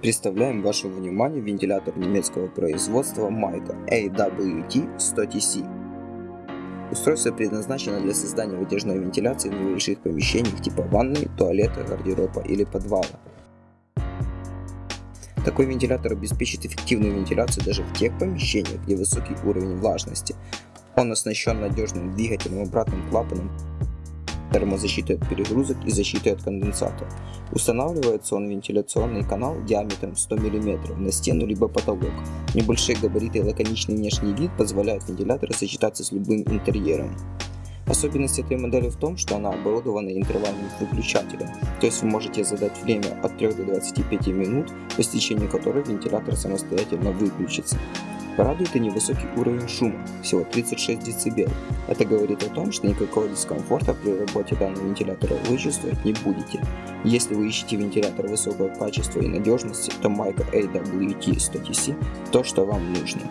Представляем вашему вниманию вентилятор немецкого производства Майка AWT-100TC. Устройство предназначено для создания вытяжной вентиляции в небольших помещениях типа ванной, туалета, гардероба или подвала. Такой вентилятор обеспечит эффективную вентиляцию даже в тех помещениях, где высокий уровень влажности. Он оснащен надежным двигателем, обратным клапаном, термозащитой от перегрузок и защитой от конденсата. Устанавливается он в вентиляционный канал диаметром 100 мм на стену либо потолок. Небольшие габариты и лаконичный внешний вид позволяют вентилятору сочетаться с любым интерьером. Особенность этой модели в том, что она оборудована интервальным выключателем, то есть вы можете задать время от 3 до 25 минут, по истечению которой вентилятор самостоятельно выключится. Порадует и невысокий уровень шума, всего 36 дБ. Это говорит о том, что никакого дискомфорта при работе данного вентилятора вы чувствовать не будете. Если вы ищете вентилятор высокого качества и надежности, то Майка AWT 100TC то, что вам нужно.